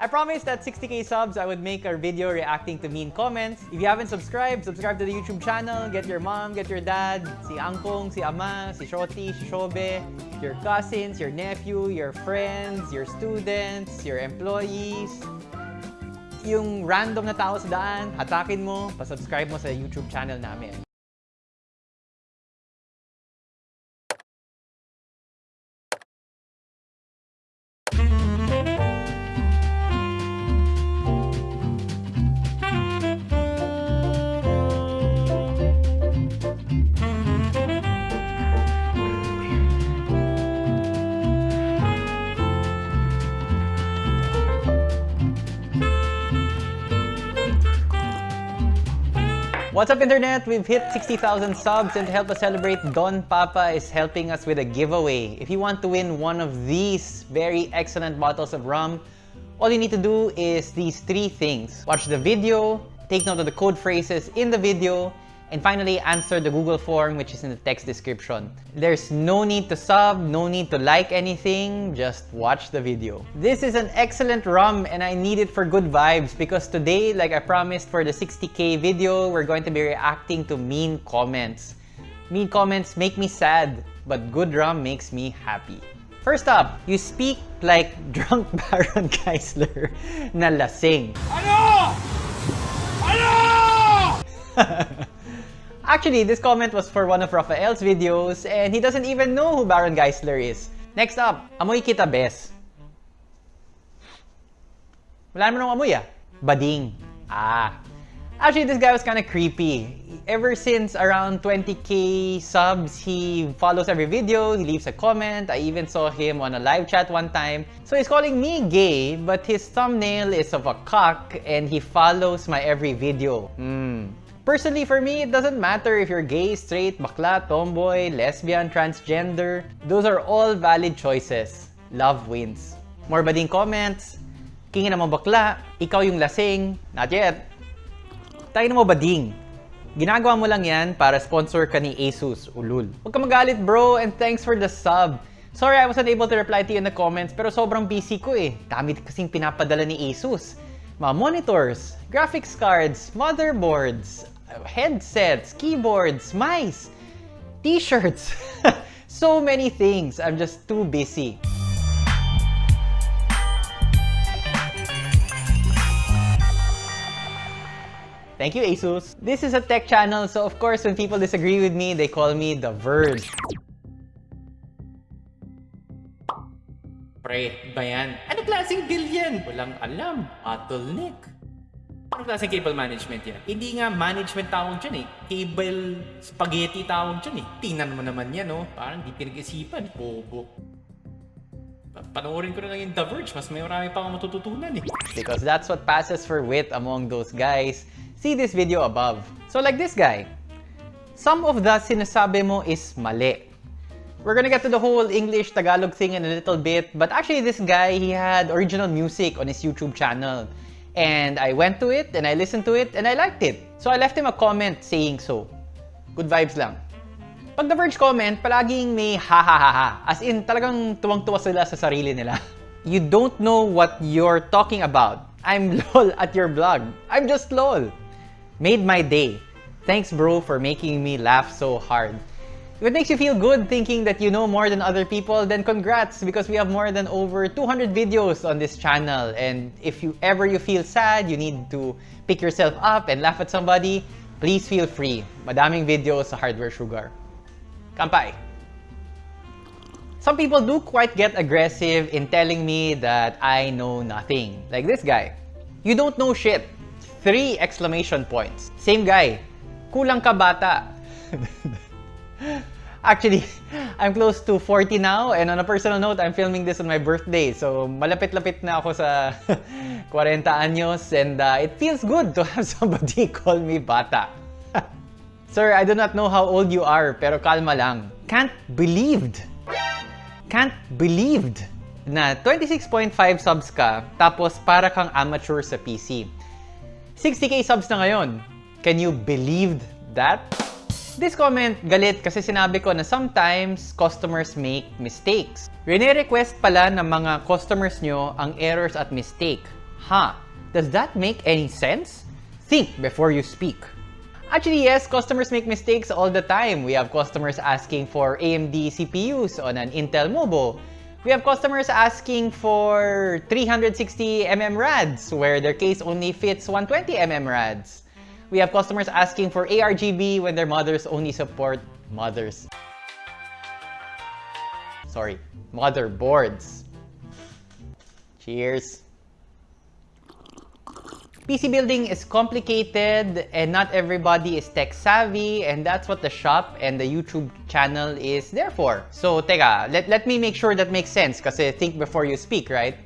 I promised that 60k subs, I would make a video reacting to mean comments. If you haven't subscribed, subscribe to the YouTube channel. Get your mom, get your dad, si Angkong, si Ama, si Shoti, si Shobe, your cousins, your nephew, your friends, your students, your employees. Yung random na tao sa daan, hatakin mo, pa-subscribe mo sa YouTube channel namin. What's up internet? We've hit 60,000 subs and to help us celebrate, Don Papa is helping us with a giveaway. If you want to win one of these very excellent bottles of rum, all you need to do is these three things. Watch the video, take note of the code phrases in the video, and finally, answer the Google form which is in the text description. There's no need to sub, no need to like anything, just watch the video. This is an excellent rum and I need it for good vibes because today, like I promised for the 60k video, we're going to be reacting to mean comments. Mean comments make me sad, but good rum makes me happy. First up, you speak like drunk Baron Geisler na lasing. Ano? Ano? Actually, this comment was for one of Rafael's videos and he doesn't even know who Baron Geisler is. Next up, amoy kita bes. Wala naman ng amoy ah. Bading. Ah. Actually, this guy was kind of creepy. Ever since around 20k subs, he follows every video, he leaves a comment. I even saw him on a live chat one time. So he's calling me gay, but his thumbnail is of a cock and he follows my every video. Hmm. Personally, for me, it doesn't matter if you're gay, straight, bakla, tomboy, lesbian, transgender. Those are all valid choices. Love wins. More bading comments. Kingin mo bakla, ikaw yung lasing. Not yet. Tayo na mo bading. Ginagawa mo lang yan para sponsor ka ni Asus, ulul. Huwag ka magalit bro and thanks for the sub. Sorry I wasn't able to reply to you in the comments pero sobrang busy ko eh. Dami kasing pinapadala ni Asus. Mga monitors, graphics cards, motherboards, headsets, keyboards, mice, t-shirts. so many things. I'm just too busy. Thank you, Asus. This is a tech channel, so of course, when people disagree with me, they call me The Verge. Pre, ba yan? Ano klaseng yan? Walang alam. Bottleneck. Ano klaseng cable management yan? Hindi nga management tawag dyan eh. Cable spaghetti tawag dyan eh. Tingnan mo naman yan oh. Parang di pinag-isipan. Bobo. Pa- Panoorin ko na lang yung The Verge. Mas may marami pa akong matututunan eh. because that's what passes for wit among those guys. See this video above. So like this guy, some of the sinasabi mo is mali. We're gonna get to the whole English Tagalog thing in a little bit, but actually this guy, he had original music on his YouTube channel. And I went to it, and I listened to it, and I liked it. So I left him a comment saying so. Good vibes lang. Pag The Verge comment, palaging may ha ha ha ha. As in, talagang tuwang-tuwa sila sa sarili nila. You don't know what you're talking about. I'm lol at your blog. I'm just lol. Made my day. Thanks bro for making me laugh so hard. If it makes you feel good thinking that you know more than other people, then congrats because we have more than over 200 videos on this channel. And if you ever you feel sad, you need to pick yourself up and laugh at somebody, please feel free. Madaming videos sa Hardware Sugar. Kampai! Some people do quite get aggressive in telling me that I know nothing. Like this guy. You don't know shit. Three exclamation points. Same guy. Kulang ka bata. Actually, I'm close to 40 now and on a personal note, I'm filming this on my birthday. So malapit-lapit na ako sa 40 anyos and uh, it feels good to have somebody call me bata. Sir, I do not know how old you are, pero kalma lang. Can't believed. Can't believed na 26.5 subs ka, tapos para kang amateur sa PC. 60k subs na ngayon. Can you believe that? This comment, galit kasi sinabi ko na sometimes customers make mistakes. Rene-request pala ng mga customers nyo ang errors at mistake. Huh, does that make any sense? Think before you speak. Actually, yes, customers make mistakes all the time. We have customers asking for AMD CPUs on an Intel Mobo. We have customers asking for 360mm RADs where their case only fits 120mm RADs. We have customers asking for ARGB when their mothers only support mothers. Sorry, motherboards. Cheers. PC building is complicated and not everybody is tech savvy and that's what the shop and the YouTube channel is there for. So, teka, let, let me make sure that makes sense kasi think before you speak, right?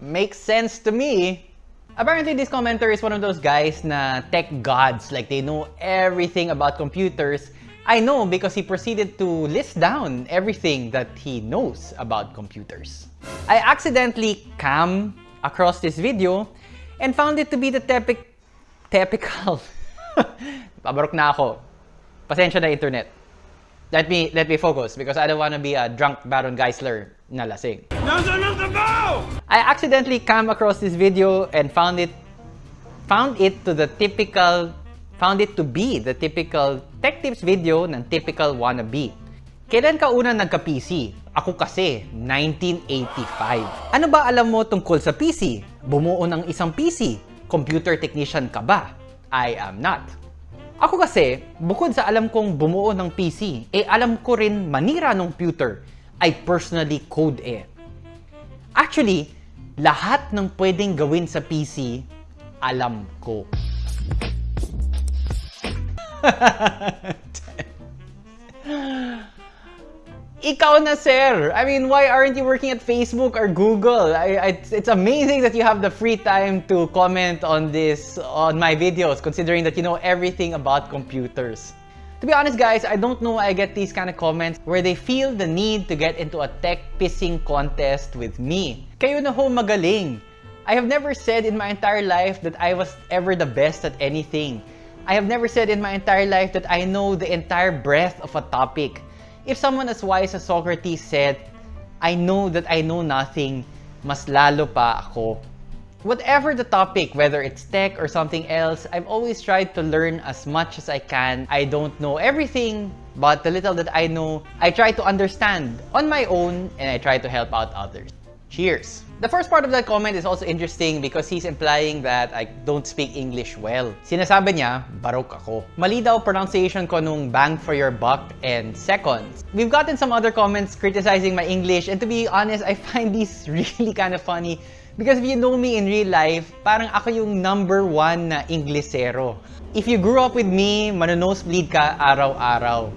Makes sense to me. Apparently, this commenter is one of those guys na tech gods, like they know everything about computers. I know because he proceeded to list down everything that he knows about computers. I accidentally cam across this video and found it to be the tepic... Typical. Pabarok na ako. Pasensya na internet. Let me let me focus because I don't want to be a drunk Baron Geisler na lasing. I accidentally came across this video and found it found it to the typical found it to be the typical tech tips video ng typical wannabe. Kailan ka una nagka-PC? Ako kasi, 1985. Ano ba alam mo tungkol sa PC? Bumuo ng isang PC? Computer technician ka ba? I am not. Ako kasi, bukod sa alam kong bumuo ng PC, eh alam ko rin manira ng computer. I personally code it. Actually, lahat ng pwedeng gawin sa PC, alam ko. Ikaw na, sir! I mean, why aren't you working at Facebook or Google? I, I, it's amazing that you have the free time to comment on this, on my videos, considering that you know everything about computers. To be honest, guys, I don't know why I get these kind of comments where they feel the need to get into a tech pissing contest with me. Kayo na ho magaling. I have never said in my entire life that I was ever the best at anything. I have never said in my entire life that I know the entire breadth of a topic. If someone as wise as Socrates said, I know that I know nothing, mas lalo pa ako. Whatever the topic, whether it's tech or something else, I've always tried to learn as much as I can. I don't know everything, but the little that I know, I try to understand on my own and I try to help out others. Cheers! The first part of that comment is also interesting because he's implying that I don't speak English well. Sinasabi niya, barok ako. Mali daw pronunciation ko nung bang for your buck and seconds. We've gotten some other comments criticizing my English and to be honest, I find these really kind of funny because if you know me in real life, parang ako yung number one na Inglesero. If you grew up with me, manonosebleed ka araw-araw.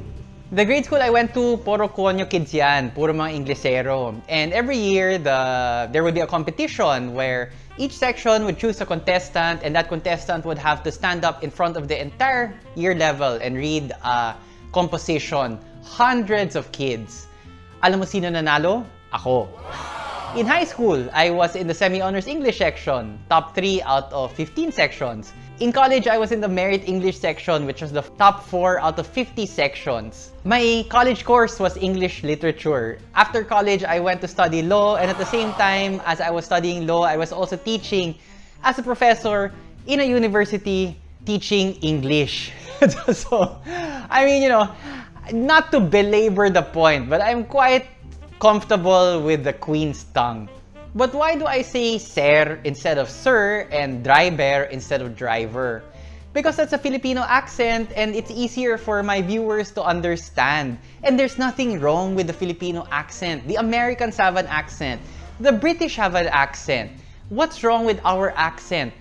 The grade school I went to, puro konyo kids yan, puro mga Inglesero. And every year, the there would be a competition where each section would choose a contestant and that contestant would have to stand up in front of the entire year level and read a composition. Hundreds of kids. Alam mo sino nanalo? Ako. In high school, I was in the semi-honors English section, top 3 out of 15 sections. In college, I was in the merit English section, which was the top 4 out of 50 sections. My college course was English literature. After college, I went to study law, and at the same time as I was studying law, I was also teaching as a professor in a university teaching English. so, I mean, you know, not to belabor the point, but I'm quite comfortable with the queen's tongue. But why do I say sir instead of sir and driver instead of driver? Because that's a Filipino accent and it's easier for my viewers to understand. And there's nothing wrong with the Filipino accent. The Americans have an accent. The British have an accent. What's wrong with our accent?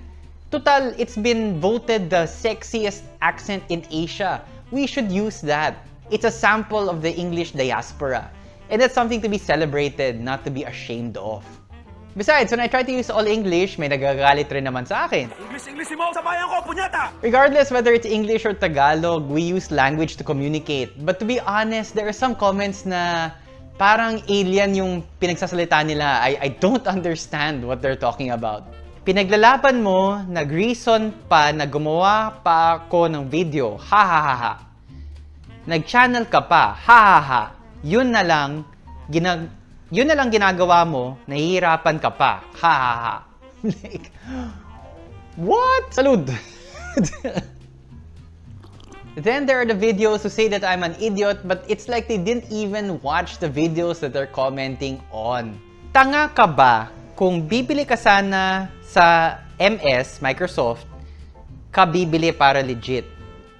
Total, it's been voted the sexiest accent in Asia. We should use that. It's a sample of the English diaspora. And that's something to be celebrated, not to be ashamed of. Besides, when I try to use all English, may nagagalit rin naman sa akin. English-English mo sa bayan ko, punyata! Regardless whether it's English or Tagalog, we use language to communicate. But to be honest, there are some comments na parang alien yung pinagsasalita nila. I, I don't understand what they're talking about. Pinaglalaban mo, nag-reason pa na gumawa pa ako ng video. Ha ha ha ha. Nag-channel ka pa. Ha ha ha. Yun na lang, ginag yun na lang ginagawa mo, nahihirapan ka pa. Ha ha ha. like, what? Salud! Then there are the videos who say that I'm an idiot, but it's like they didn't even watch the videos that they're commenting on. Tanga ka ba kung bibili ka sana sa MS, Microsoft, ka bibili para legit?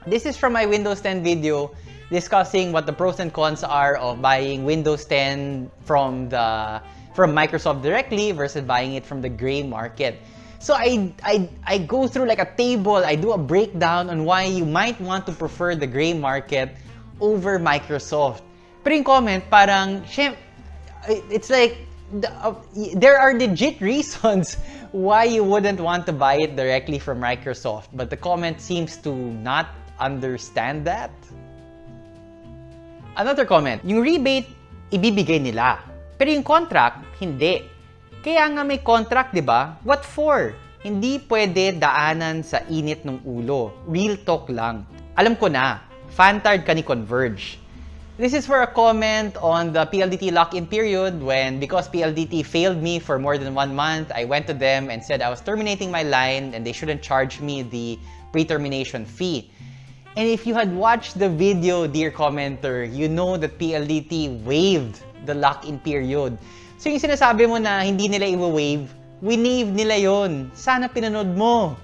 This is from my Windows 10 video discussing what the pros and cons are of buying Windows 10 from the from Microsoft directly versus buying it from the gray market. So I, I, I go through like a table, I do a breakdown on why you might want to prefer the gray market over Microsoft. Pero yung comment, parang, it's like, the, uh, there are legit reasons why you wouldn't want to buy it directly from Microsoft. But the comment seems to not understand that. Another comment, yung rebate, ibibigay nila. Pero yung contract, hindi. Kaya nga may contract, di ba? What for? Hindi pwede daanan sa init ng ulo. Real talk lang. Alam ko na, fantard ka ni Converge. This is for a comment on the PLDT lock-in period when, because PLDT failed me for more than one month, I went to them and said I was terminating my line and they shouldn't charge me the pre-termination fee. And if you had watched the video, dear commenter, you know that PLDT waived the lock-in period. So yung sinasabi mo na hindi nila i-wave, winave nila yon. Sana pinanood mo.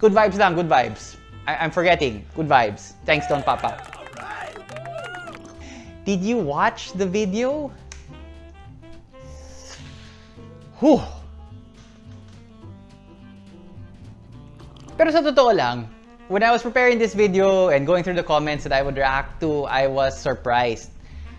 Good vibes lang, good vibes. I- I'm forgetting. Good vibes. Thanks, Don Papa. Did you watch the video? Whew. Pero sa totoo lang, when I was preparing this video and going through the comments that I would react to, I was surprised.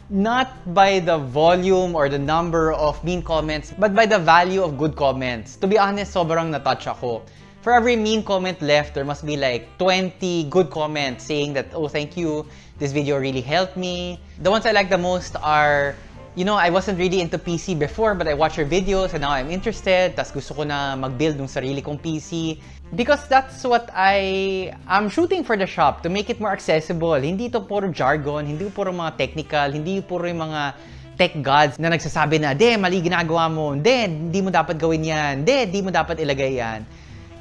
Not by the volume or the number of mean comments, but by the value of good comments. To be honest, sobrang natouch ako. For every mean comment left, there must be like 20 good comments saying that, oh, thank you, this video really helped me. The ones I like the most are you know, I wasn't really into PC before, but I watch your videos and now I'm interested. Tas gusto ko na mag-build ng sarili kong PC. Because that's what I am shooting for the shop, to make it more accessible. Hindi ito puro jargon, hindi puro mga technical, hindi puro yung mga tech gods na nagsasabi na, de, mali ginagawa mo, de, hindi mo dapat gawin yan, de, hindi mo dapat ilagay yan.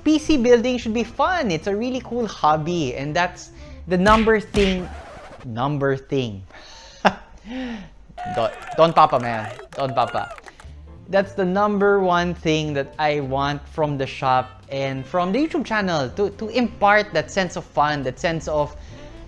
PC building should be fun. It's a really cool hobby. And that's the number thing, number thing. Don, Don Papa, man. Don Papa. That's the number one thing that I want from the shop and from the YouTube channel to, to impart that sense of fun, that sense of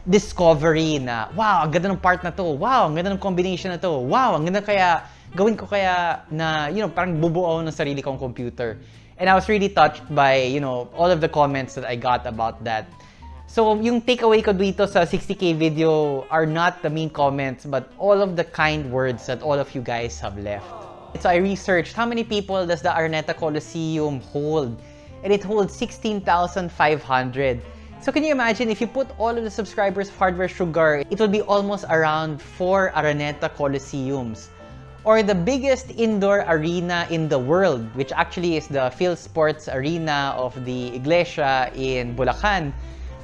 discovery na, wow, ang ganda ng part na to. Wow, ang ganda ng combination na to. Wow, ang ganda kaya, gawin ko kaya na, you know, parang bubuo ng sarili kong computer. And I was really touched by, you know, all of the comments that I got about that. So, yung takeaway ko dito sa 60k video are not the mean comments, but all of the kind words that all of you guys have left. So, I researched how many people does the Araneta Coliseum hold? And it holds 16,500. So, can you imagine if you put all of the subscribers of Hardware Sugar, it would be almost around 4 Araneta Coliseums. Or the biggest indoor arena in the world, which actually is the Phil Sports Arena of the Iglesia in Bulacan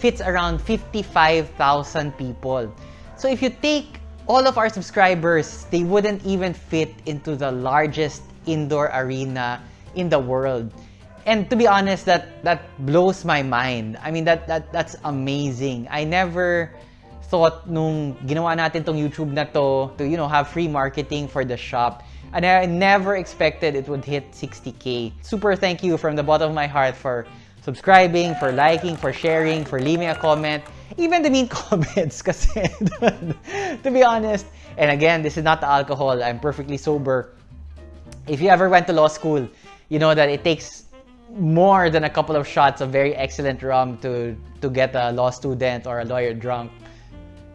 fits around 55,000 people. So if you take all of our subscribers, they wouldn't even fit into the largest indoor arena in the world. And to be honest, that that blows my mind. I mean, that that that's amazing. I never thought nung ginawa natin tong YouTube na to to you know have free marketing for the shop. And I never expected it would hit 60k. Super thank you from the bottom of my heart for subscribing, for liking, for sharing, for leaving a comment, even the mean comments kasi to be honest, and again, this is not the alcohol, I'm perfectly sober. If you ever went to law school, you know that it takes more than a couple of shots of very excellent rum to to get a law student or a lawyer drunk.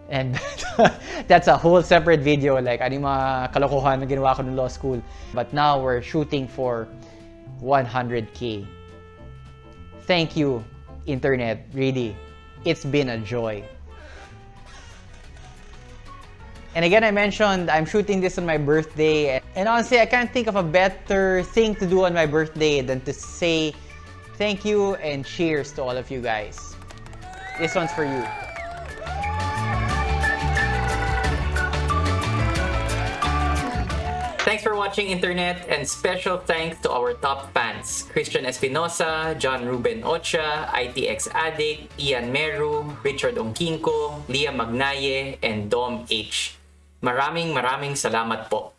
And that's a whole separate video, like ano kalokohan na ginawa ko ng law school. But now we're shooting for 100k. Thank you, Internet. Really, it's been a joy. And again, I mentioned I'm shooting this on my birthday. And honestly, I can't think of a better thing to do on my birthday than to say thank you and cheers to all of you guys. This one's for you. For watching Internet and special thanks to our top fans Christian Espinosa, John Ruben Ocha, ITX Addict, Ian Meru, Richard Ongkinko, Leah Magnaye, and Dom H. Maraming maraming salamat po.